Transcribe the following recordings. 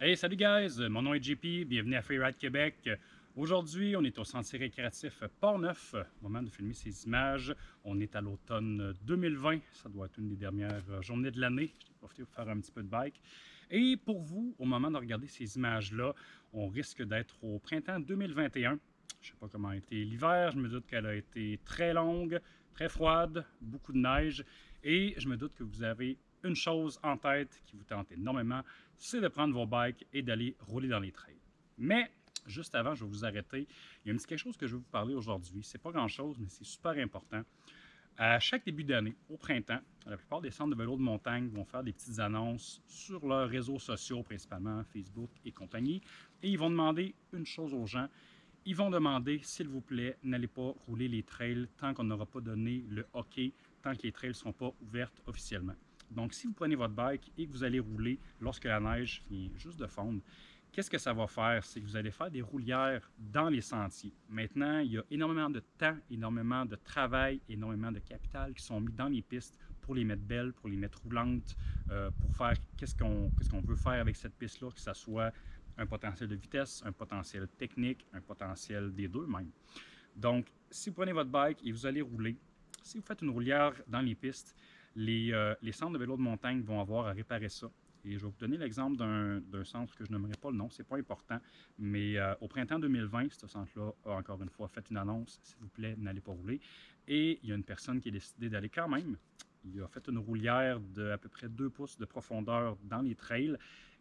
Hey, salut guys! Mon nom est JP, bienvenue à Freeride Québec. Aujourd'hui, on est au sentier récréatif Port-Neuf. Moment de filmer ces images. On est à l'automne 2020. Ça doit être une des dernières journées de l'année. J'ai profité pour faire un petit peu de bike. Et pour vous, au moment de regarder ces images-là, on risque d'être au printemps 2021. Je ne sais pas comment a été l'hiver. Je me doute qu'elle a été très longue, très froide, beaucoup de neige. Et je me doute que vous avez une chose en tête qui vous tente énormément, c'est de prendre vos bikes et d'aller rouler dans les trails. Mais juste avant, je vais vous arrêter. Il y a un petit quelque chose que je vais vous parler aujourd'hui. C'est pas grand-chose, mais c'est super important. À chaque début d'année, au printemps, la plupart des centres de vélo de montagne vont faire des petites annonces sur leurs réseaux sociaux, principalement Facebook et compagnie, et ils vont demander une chose aux gens. Ils vont demander, s'il vous plaît, n'allez pas rouler les trails tant qu'on n'aura pas donné le hockey, tant que les trails ne sont pas ouvertes officiellement. Donc, si vous prenez votre bike et que vous allez rouler lorsque la neige vient juste de fondre, qu'est-ce que ça va faire? C'est que vous allez faire des roulières dans les sentiers. Maintenant, il y a énormément de temps, énormément de travail, énormément de capital qui sont mis dans les pistes pour les mettre belles, pour les mettre roulantes, euh, pour faire qu'est-ce qu'on veut faire avec cette piste-là, que ce soit un potentiel de vitesse, un potentiel technique, un potentiel des deux même. Donc, si vous prenez votre bike et vous allez rouler, si vous faites une roulière dans les pistes, euh, les, centres de vélo de montagne vont avoir à réparer ça. Et je vais vous donner l'exemple d'un centre que je n'aimerais pas le nom, c'est pas important, mais euh, au printemps 2020, ce centre-là a encore une fois fait une annonce, s'il vous plaît, n'allez pas rouler. Et il y a une personne qui a décidé d'aller quand même. Il a fait une roulière de à peu près 2 pouces de profondeur dans les trails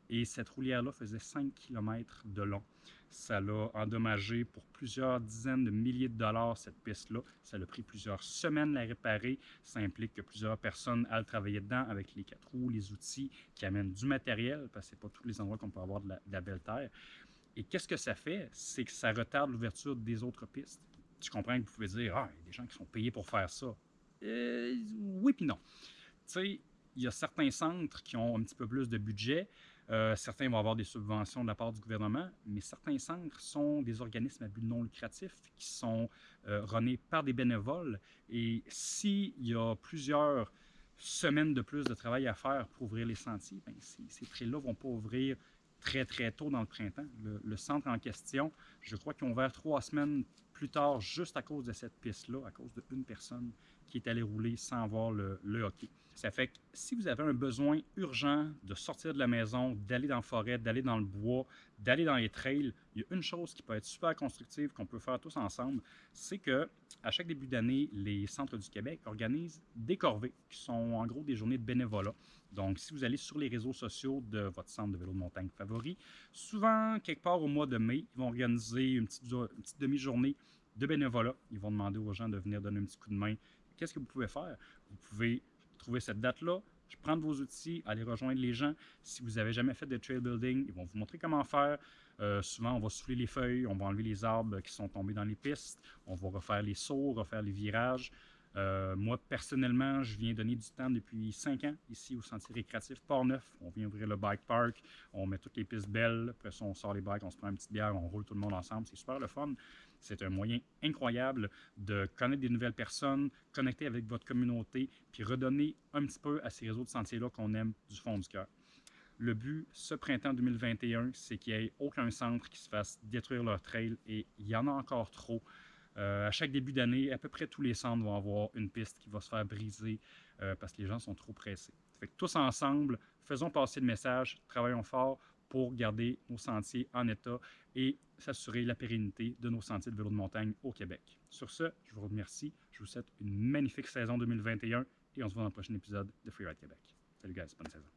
et cette roulière-là faisait 5 km de long. Ça l'a endommagé pour plusieurs dizaines de milliers de dollars, cette piste-là. Ça a pris plusieurs semaines à la réparer. Ça implique que plusieurs personnes aillent travailler dedans avec les quatre roues, les outils qui amènent du matériel, parce que ce pas tous les endroits qu'on peut avoir de la, belle terre. Et qu'est-ce que ça fait? C'est que ça retarde l'ouverture des autres pistes. Tu comprends que vous pouvez dire, ah, il y a des gens qui sont payés pour faire ça. Euh, oui puis non. Tu sais, il y a certains centres qui ont un petit peu plus de budget. Euh, certains vont avoir des subventions de la part du gouvernement, mais certains centres sont des organismes à but non lucratif qui sont euh, runnés par des bénévoles. Et s'il y a plusieurs semaines de plus de travail à faire pour ouvrir les sentiers, bien, ces, ces trails-là ne vont pas ouvrir très, très tôt dans le printemps. Le, centre en question, je crois qu'ils ont ouvert trois semaines plus tard juste à cause de cette piste-là, à cause d'une personne qui est allée rouler sans voir le, hockey. Ça fait que si vous avez un besoin urgent de sortir de la maison, d'aller dans la forêt, d'aller dans le bois, d'aller dans les trails, il y a une chose qui peut être super constructive qu'on peut faire tous ensemble, c'est que à chaque début d'année, les centres du Québec organisent des corvées qui sont en gros des journées de bénévolat. Donc, si vous allez sur les réseaux sociaux de votre centre de vélo de montagne favori, souvent, quelque part au mois de mai, ils vont organiser une petite demi-journée de bénévolat. Ils vont demander aux gens de venir donner un petit coup de main. Qu'est-ce que vous pouvez faire? Vous pouvez trouver cette date-là, prendre vos outils, aller rejoindre les gens. Si vous n'avez jamais fait de trail building, ils vont vous montrer comment faire. Euh, souvent, on va souffler les feuilles, on va enlever les arbres qui sont tombés dans les pistes, on va refaire les sauts, refaire les virages. Euh, moi, personnellement, je viens donner du temps depuis cinq ans ici au Sentier récréatif Port-Neuf. On vient ouvrir le bike park, on met toutes les pistes belles, après ça, on sort les bikes, on se prend une petite bière, on roule tout le monde ensemble. C'est super le fun. C'est un moyen incroyable de connaître des nouvelles personnes, connecter avec votre communauté, puis redonner un petit peu à ces réseaux de sentiers-là qu'on aime du fond du cœur. Le but, ce printemps 2021, c'est qu'il n'y ait aucun centre qui se fasse détruire leur trail et il y en a encore trop. Euh, à chaque début d'année, à peu près tous les centres vont avoir une piste qui va se faire briser euh, parce que les gens sont trop pressés. Fait tous ensemble, faisons passer le message, travaillons fort pour garder nos sentiers en état et s'assurer la pérennité de nos sentiers de vélo de montagne au Québec. Sur ce, je vous remercie. Je vous souhaite une magnifique saison 2021 et on se voit dans le prochain épisode de Freeride Québec. Salut guys, bonne saison.